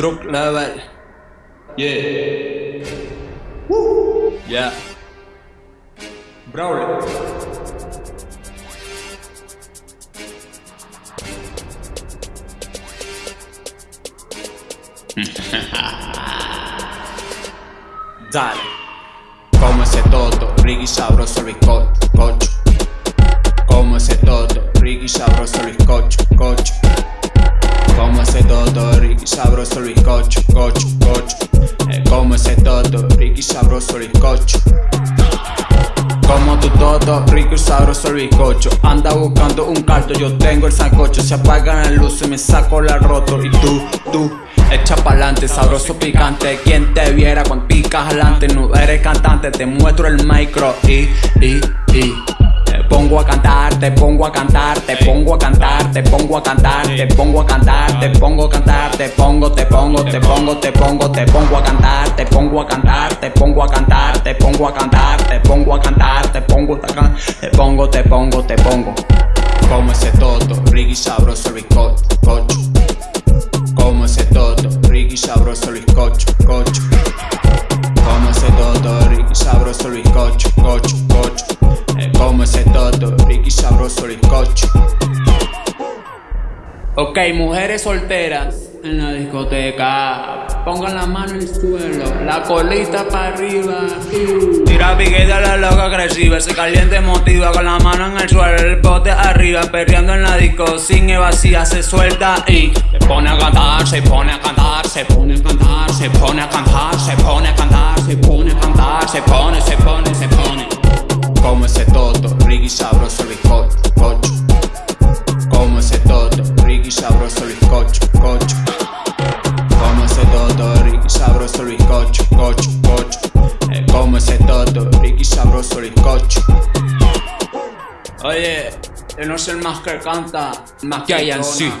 Drug level. Yeah. Woo. Yeah. Brawler. Dale. Como ese toto, Ricky sabroso bizcocho, cocho. Como ese toto, Ricky sabroso bizcocho, cocho. Toto, Ricky sabroso bizcocho, cocho, cocho. Eh, como ese toto, Ricky sabroso bizcocho. Como tu toto, rico y sabroso el bizcocho. Anda buscando un carto, yo tengo el sancocho. Se apagan las luces, me saco la roto. Y tú, tú, echa pa'lante, sabroso picante. Quien te viera con picas adelante No eres cantante, te muestro el micro. Y, y, y te pongo a cantar Te pongo a cantar, te pongo a cantar Te pongo a cantar, te pongo a cantar Te pongo, te pongo, te pongo, te pongo Te pongo a cantar, te pongo a cantar Te pongo a cantar, te pongo a cantar Te pongo a cantar, te pongo a cantar Te pongo, te pongo, te pongo Como ese toto, Ricky sabroso el bizcocho, cocho Como ese toto, Ricky sabroso el bizcocho, cocho Como ese toto, Ricky sabroso el bizcocho, Ok, mujeres solteras en la discoteca. Pongan la mano en el suelo, la colita para arriba Tira piquete a la loca agresiva. Se caliente emotiva con la mano en el suelo El bote arriba, perreando en la disco. Sin evasiva se suelta y Se pone a cantar, se pone a cantar Se pone a cantar, se pone a cantar Se pone a cantar, se pone a cantar Se pone, se pone, se pone sabroso el bizcocho, cocho, cocho. Eh, Como ese toto, Ricky sabroso el bizcocho Oye, yo no soy el más que canta, más que hay en sí.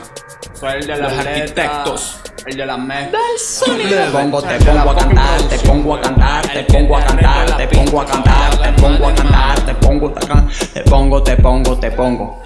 Soy el de los arquitectos, el de las mezclas Te pongo, te pongo a cantar, te pongo a cantar, te pongo a cantar, te pongo a cantar, te pongo a cantar, te pongo a cantar, te pongo, te pongo, te pongo